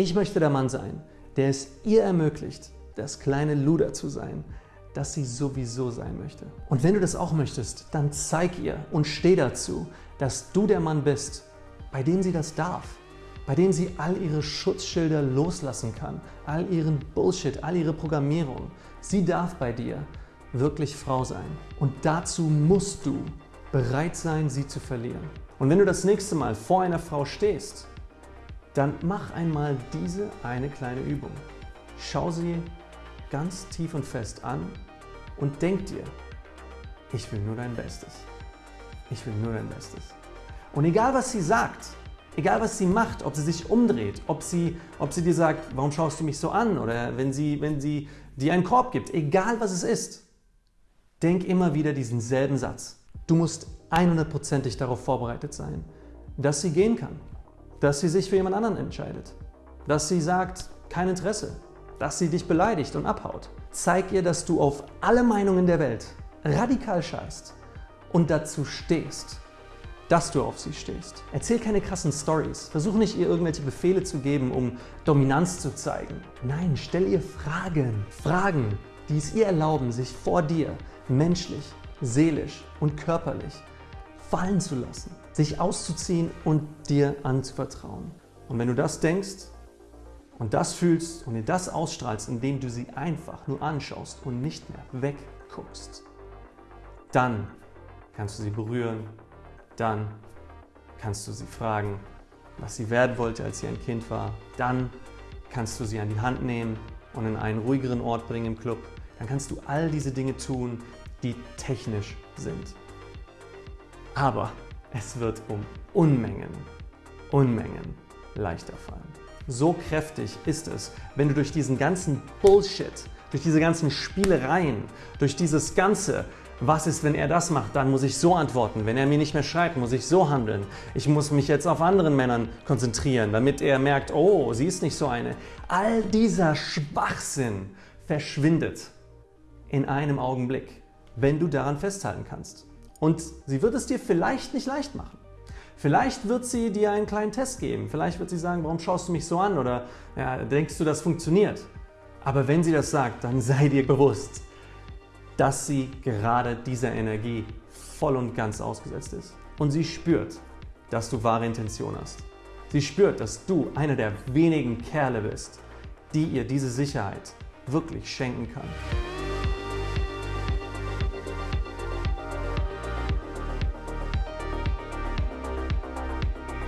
Ich möchte der Mann sein, der es ihr ermöglicht, das kleine Luder zu sein, das sie sowieso sein möchte. Und wenn du das auch möchtest, dann zeig ihr und steh dazu, dass du der Mann bist, bei dem sie das darf, bei dem sie all ihre Schutzschilder loslassen kann, all ihren Bullshit, all ihre Programmierung. Sie darf bei dir wirklich Frau sein. Und dazu musst du bereit sein, sie zu verlieren. Und wenn du das nächste Mal vor einer Frau stehst, dann mach einmal diese eine kleine Übung. Schau sie ganz tief und fest an und denk dir, ich will nur dein Bestes. Ich will nur dein Bestes. Und egal was sie sagt, egal was sie macht, ob sie sich umdreht, ob sie, ob sie dir sagt, warum schaust du mich so an oder wenn sie, wenn sie dir einen Korb gibt, egal was es ist, denk immer wieder diesen selben Satz. Du musst 100%ig darauf vorbereitet sein, dass sie gehen kann, dass sie sich für jemand anderen entscheidet, dass sie sagt, kein Interesse, dass sie dich beleidigt und abhaut. Zeig ihr, dass du auf alle Meinungen der Welt radikal scheißt und dazu stehst, dass du auf sie stehst. Erzähl keine krassen Stories. Versuch nicht, ihr irgendwelche Befehle zu geben, um Dominanz zu zeigen. Nein, stell ihr Fragen. Fragen, die es ihr erlauben, sich vor dir menschlich, seelisch und körperlich fallen zu lassen, sich auszuziehen und dir anzuvertrauen. Und wenn du das denkst, und das fühlst und dir das ausstrahlst, indem du sie einfach nur anschaust und nicht mehr wegguckst, dann kannst du sie berühren, dann kannst du sie fragen, was sie werden wollte, als sie ein Kind war. Dann kannst du sie an die Hand nehmen und in einen ruhigeren Ort bringen im Club. Dann kannst du all diese Dinge tun, die technisch sind. Aber es wird um Unmengen, Unmengen leichter fallen. So kräftig ist es, wenn du durch diesen ganzen Bullshit, durch diese ganzen Spielereien, durch dieses ganze was ist, wenn er das macht? Dann muss ich so antworten. Wenn er mir nicht mehr schreibt, muss ich so handeln. Ich muss mich jetzt auf anderen Männern konzentrieren, damit er merkt, oh, sie ist nicht so eine. All dieser Schwachsinn verschwindet in einem Augenblick, wenn du daran festhalten kannst. Und sie wird es dir vielleicht nicht leicht machen. Vielleicht wird sie dir einen kleinen Test geben. Vielleicht wird sie sagen, warum schaust du mich so an? Oder ja, denkst du, das funktioniert? Aber wenn sie das sagt, dann sei dir bewusst, dass sie gerade dieser Energie voll und ganz ausgesetzt ist. Und sie spürt, dass du wahre Intention hast. Sie spürt, dass du einer der wenigen Kerle bist, die ihr diese Sicherheit wirklich schenken kann.